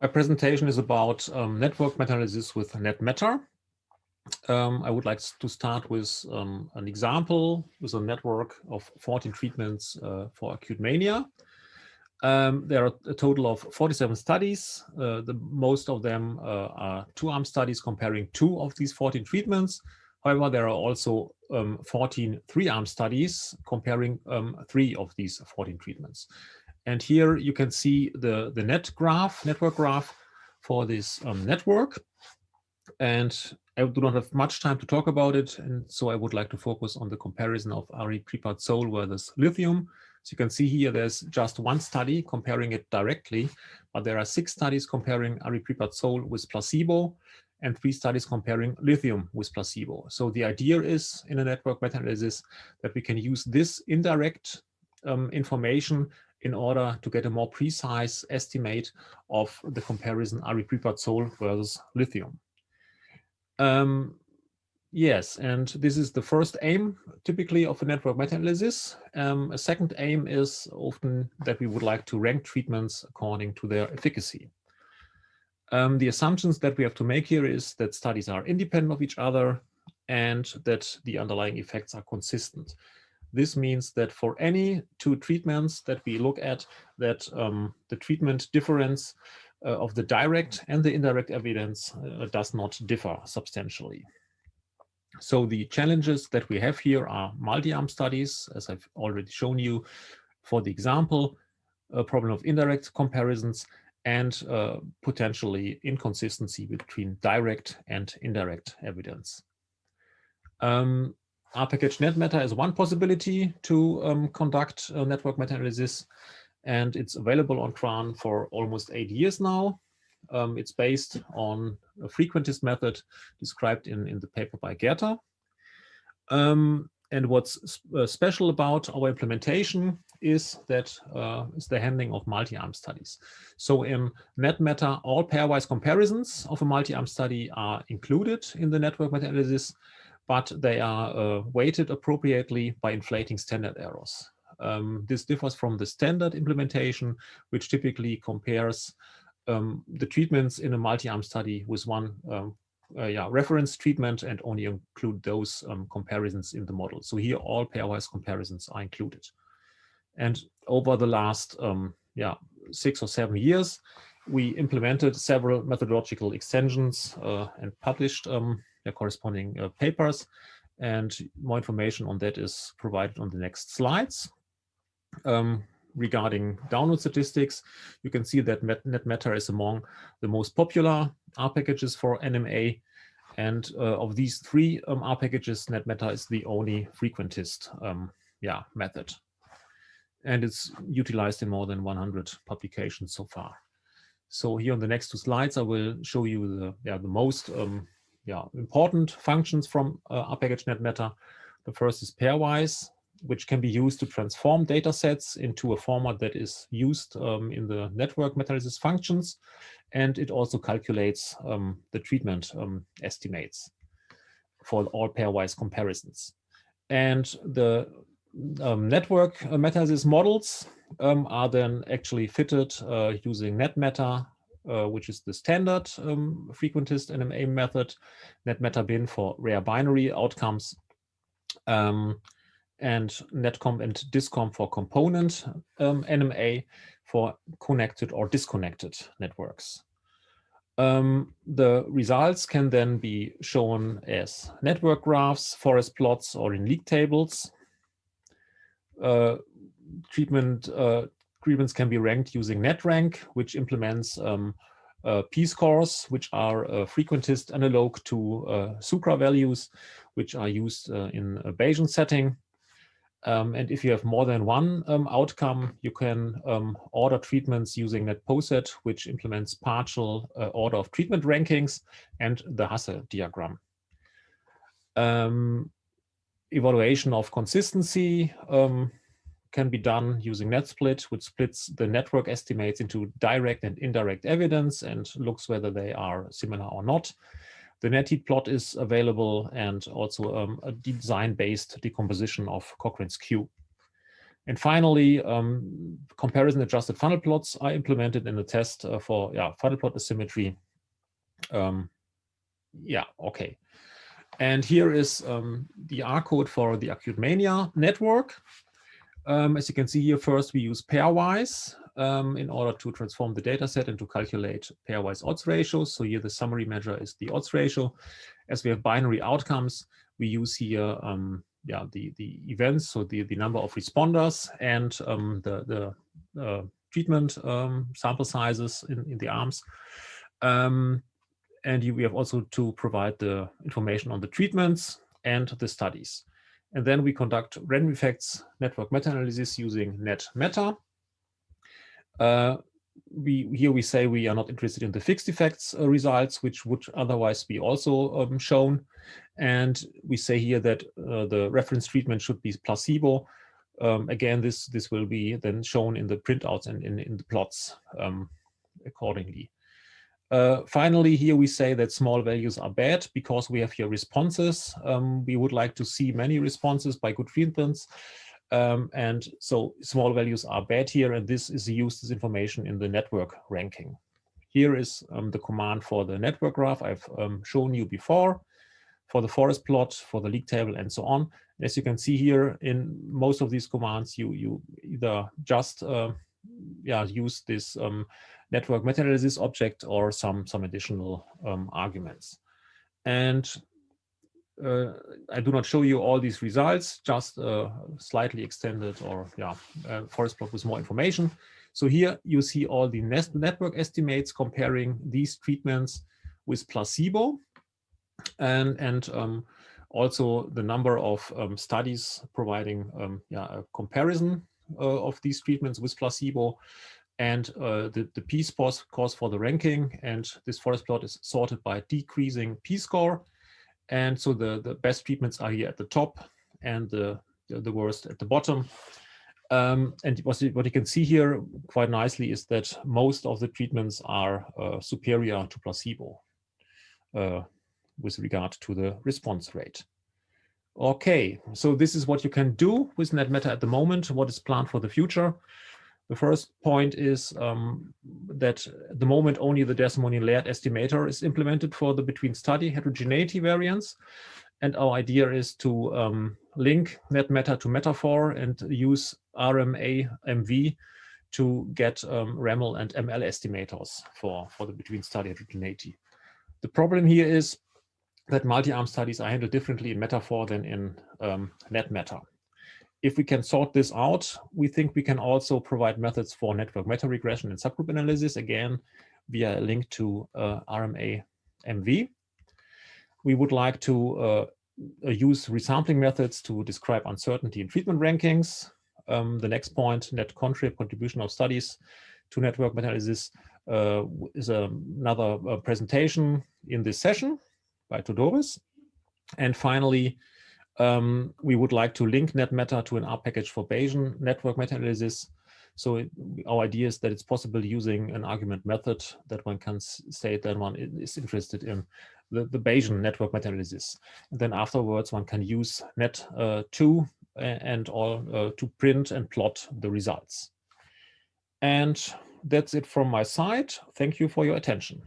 My presentation is about um, network meta-analysis with NetMeta. Um, I would like to start with um, an example with a network of 14 treatments uh, for acute mania. Um, there are a total of 47 studies. Uh, the most of them uh, are two-arm studies comparing two of these 14 treatments. However, there are also um, 14 three-arm studies comparing um, three of these 14 treatments. And here you can see the, the net graph, network graph for this um, network. And I do not have much time to talk about it. And so I would like to focus on the comparison of aripiprazole versus lithium. So you can see here, there's just one study comparing it directly, but there are six studies comparing aripiprazole with placebo and three studies comparing lithium with placebo. So the idea is in a network meta-analysis that we can use this indirect um, information in order to get a more precise estimate of the comparison aripiprazole versus lithium. Um, yes, and this is the first aim typically of a network meta-analysis. Um, a second aim is often that we would like to rank treatments according to their efficacy. Um, the assumptions that we have to make here is that studies are independent of each other and that the underlying effects are consistent. This means that for any two treatments that we look at, that um, the treatment difference uh, of the direct and the indirect evidence uh, does not differ substantially. So the challenges that we have here are multi-arm studies, as I've already shown you for the example, a problem of indirect comparisons, and uh, potentially inconsistency between direct and indirect evidence. Um, R-package NetMeta is one possibility to um, conduct a network meta-analysis, and it's available on CRAN for almost eight years now. Um, it's based on a frequentist method described in, in the paper by Gerta. Um, and what's uh, special about our implementation is that uh, is the handling of multi-arm studies. So in NetMeta, all pairwise comparisons of a multi-arm study are included in the network meta-analysis, but they are uh, weighted appropriately by inflating standard errors. Um, this differs from the standard implementation, which typically compares um, the treatments in a multi-arm study with one um, uh, yeah, reference treatment and only include those um, comparisons in the model. So here all pairwise comparisons are included. And over the last um, yeah, six or seven years, we implemented several methodological extensions uh, and published corresponding uh, papers. And more information on that is provided on the next slides. Um, regarding download statistics, you can see that NetMeta is among the most popular R packages for NMA. And uh, of these three um, R packages, NetMeta is the only frequentist um, yeah, method. And it's utilized in more than 100 publications so far. So here on the next two slides, I will show you the, yeah, the most um, yeah, important functions from uh, R package NetMeta. The first is pairwise which can be used to transform data sets into a format that is used um, in the network meta-analysis functions. And it also calculates um, the treatment um, estimates for all pairwise comparisons. And the um, network uh, meta-analysis models um, are then actually fitted uh, using NetMeta, uh, which is the standard um, frequentist NMA method, NetMeta bin for rare binary outcomes. Um, and netcomb and discomb for component um, NMA for connected or disconnected networks. Um, the results can then be shown as network graphs, forest plots, or in league tables. Uh, treatment uh, treatments can be ranked using NetRank, which implements um, uh, p-scores, which are a frequentist analog to uh, SUCRA values, which are used uh, in a Bayesian setting. Um, and if you have more than one um, outcome, you can um, order treatments using NetPoset, which implements partial uh, order of treatment rankings and the Hasse diagram. Um, evaluation of consistency um, can be done using NetSplit, which splits the network estimates into direct and indirect evidence and looks whether they are similar or not. The NetHeat plot is available and also um, a design-based decomposition of Cochran's Q. And finally, um, comparison adjusted funnel plots are implemented in the test uh, for yeah, funnel plot asymmetry. Um, yeah, okay. And here is um, the R code for the acute mania network. Um, as you can see here, first we use pairwise um, in order to transform the data set and to calculate pairwise odds ratios. So here the summary measure is the odds ratio. As we have binary outcomes, we use here um, yeah, the, the events, so the, the number of responders and um, the, the uh, treatment um, sample sizes in, in the arms. Um, and we have also to provide the information on the treatments and the studies. And then we conduct random effects network meta-analysis using NetMeta. Uh, we here we say we are not interested in the fixed effects uh, results, which would otherwise be also um, shown. And we say here that uh, the reference treatment should be placebo. Um, again, this this will be then shown in the printouts and in, in the plots um, accordingly. Uh, finally, here we say that small values are bad because we have here responses. Um, we would like to see many responses by good treatments. Um, and so small values are bad here, and this is used as information in the network ranking. Here is um, the command for the network graph I've um, shown you before, for the forest plot, for the league table, and so on. As you can see here, in most of these commands, you you either just uh, yeah use this um, network meta-analysis object or some some additional um, arguments. And uh, I do not show you all these results, just uh, slightly extended or yeah, uh, forest plot with more information. So here you see all the network estimates comparing these treatments with placebo and, and um, also the number of um, studies providing um, yeah, a comparison uh, of these treatments with placebo and uh, the, the p-scores for the ranking. And this forest plot is sorted by decreasing p-score and so the, the best treatments are here at the top and the, the, the worst at the bottom. Um, and what, what you can see here quite nicely is that most of the treatments are uh, superior to placebo uh, with regard to the response rate. Okay, so this is what you can do with NetMeta at the moment, what is planned for the future. The first point is um, that at the moment only the DerSimonian-Laird estimator is implemented for the between study heterogeneity variance. And our idea is to um, link NetMeta to metafor and use RMA MV to get um, and ML estimators for, for the between study heterogeneity. The problem here is that multi-arm studies are handled differently in metafor than in um, NetMeta if we can sort this out, we think we can also provide methods for network meta-regression and subgroup analysis, again, via a link to uh, RMA MV. We would like to uh, use resampling methods to describe uncertainty in treatment rankings. Um, the next point, net contrib contribution of studies to network meta-analysis uh, is another uh, presentation in this session by Theodoros. And finally, um, we would like to link NetMeta to an R package for Bayesian network meta-analysis. So it, our idea is that it's possible using an argument method that one can say that one is interested in the, the Bayesian network meta-analysis. Then afterwards, one can use net2 uh, and all uh, to print and plot the results. And that's it from my side. Thank you for your attention.